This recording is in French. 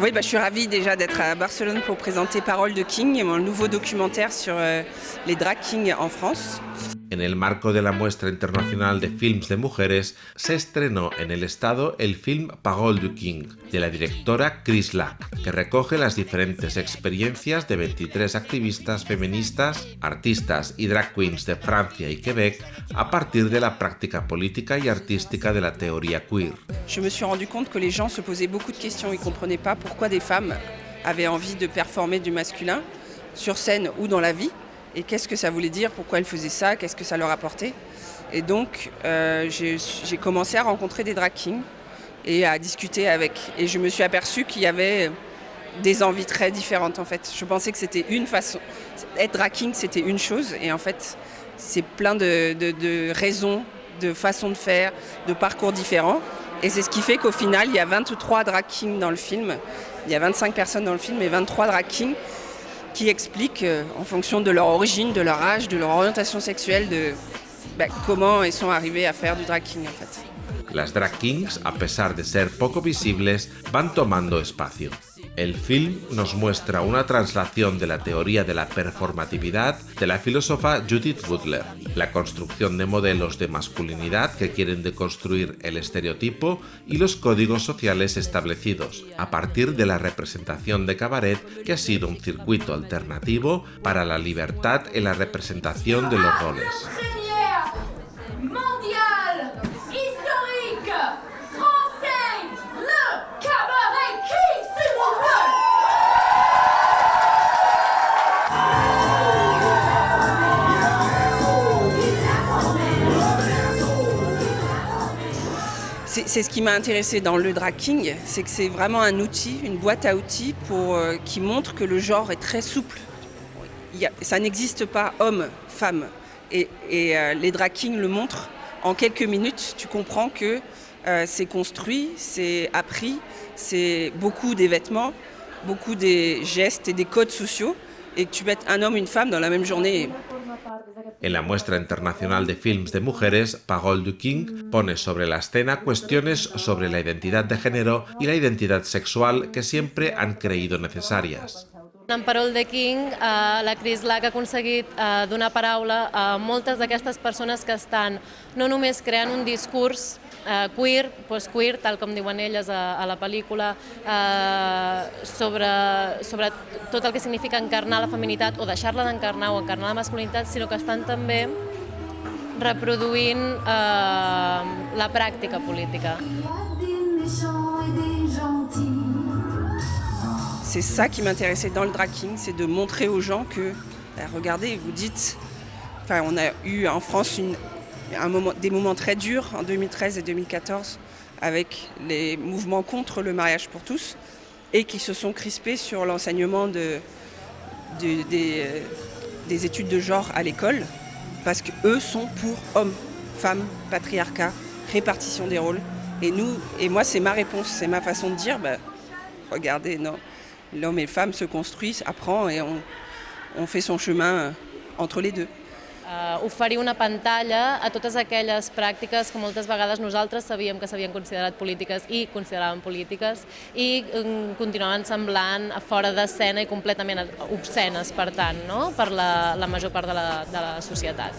Oui, bah, je suis ravie déjà d'être à Barcelone pour présenter Parole de King, mon nouveau documentaire sur euh, les drag kings en France. En el marco de la muestra internacional de films de mujeres, se estrenó en el estado el film Parole du King, de la directora Chris Lack, que recoge las diferentes experiencias de 23 activistas feministas, artistas y drag queens de Francia y Quebec a partir de la práctica política y artística de la teoría queer. Je me suis rendu compte que les gens se posaient beaucoup de questions, ils comprenaient pas pourquoi des femmes avaient envie de performer du masculin sur scène ou dans la vie et qu'est-ce que ça voulait dire, pourquoi elles faisaient ça, qu'est-ce que ça leur apportait? Et donc euh, j'ai commencé à rencontrer des drag kings et à discuter avec. Et je me suis aperçue qu'il y avait des envies très différentes en fait. Je pensais que c'était une façon. Être drag king c'était une chose et en fait c'est plein de, raisons, de façons de faire, de parcours différents. Et c'est ce qui fait qu'au final il y a 23 drag kings dans le film. Il y a 25 personnes dans le film et 23 drag kings qui expliquent euh, en fonction de leur origine, de leur âge, de leur orientation sexuelle, de bah, comment ils sont arrivés à faire du drag king en fait. Las drag kings, a pesar de ser poco visibles, van tomando espacio. El film nos muestra una traslación de la teoría de la performatividad de la filósofa Judith Butler, la construcción de modelos de masculinidad que quieren deconstruir el estereotipo y los códigos sociales establecidos, a partir de la representación de cabaret que ha sido un circuito alternativo para la libertad en la representación de los roles. C'est ce qui m'a intéressé dans le drag king, c'est que c'est vraiment un outil, une boîte à outils euh, qui montre que le genre est très souple. ça n'existe pas homme, femme. Et, euh, les drag kings le montrent. En quelques minutes, tu comprends que euh, c'est construit, c'est appris, c'est beaucoup des vêtements, beaucoup des gestes et des codes sociaux. Et que tu mets un homme, une femme dans la même journée, En la muestra internacional de films de mujeres, Parole du King pone sobre la escena cuestiones sobre la identidad de género y la identidad sexual que siempre han creído necesarias. En Parol de King, eh, la Chris Lack ha aconseguit eh, donar paraula a moltes d'aquestes persones que estan no només creant un discurs eh, queer, post-queer, tal com diuen elles a, a la pel·lícula, eh, sobre, sobre tot el que significa encarnar la feminitat o deixar-la d'encarnar o encarnar la masculinitat, sinó que estan també reproduint eh, la pràctica política. C'est ça qui m'intéressait dans le drag c'est de montrer aux gens que, bah, regardez, vous dites, enfin on a eu en France un moment, des moments très durs en 2013 et 2014 avec les mouvements contre le mariage pour tous et qui se sont crispés sur l'enseignement euh, des études de genre à l'école parce qu'eux sont pour hommes, femmes, patriarcat, répartition des rôles. Et nous, et moi c'est ma réponse, c'est ma façon de dire, bah, regardez, non, l'homme et la femme se construisent, apprend et on, on fait son chemin euh, entre les deux. Uh, oferir una pantalla a totes aquelles pràctiques que moltes vegades nosaltres sabíem que s'havien considerat polítiques i consideraven polítiques i um, continuaven semblant a fora d'escena i completament obscenes, per tant, no? per la, la major part de la, de la societat.